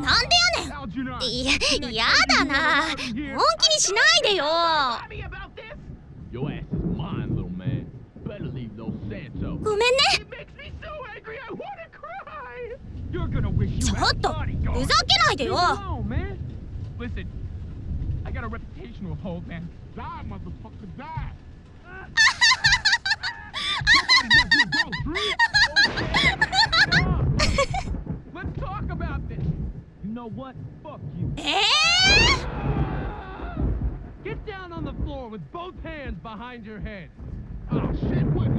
なんでやねんいややだな本気にしないでよ.ごめんねちょっと.ふざけないでよ. Listen, I got a reputation to uphold, man. Die, motherfucker, die. about this. You know what? Fuck you. Eh? Get down on the floor with both hands behind your head. Oh shit, what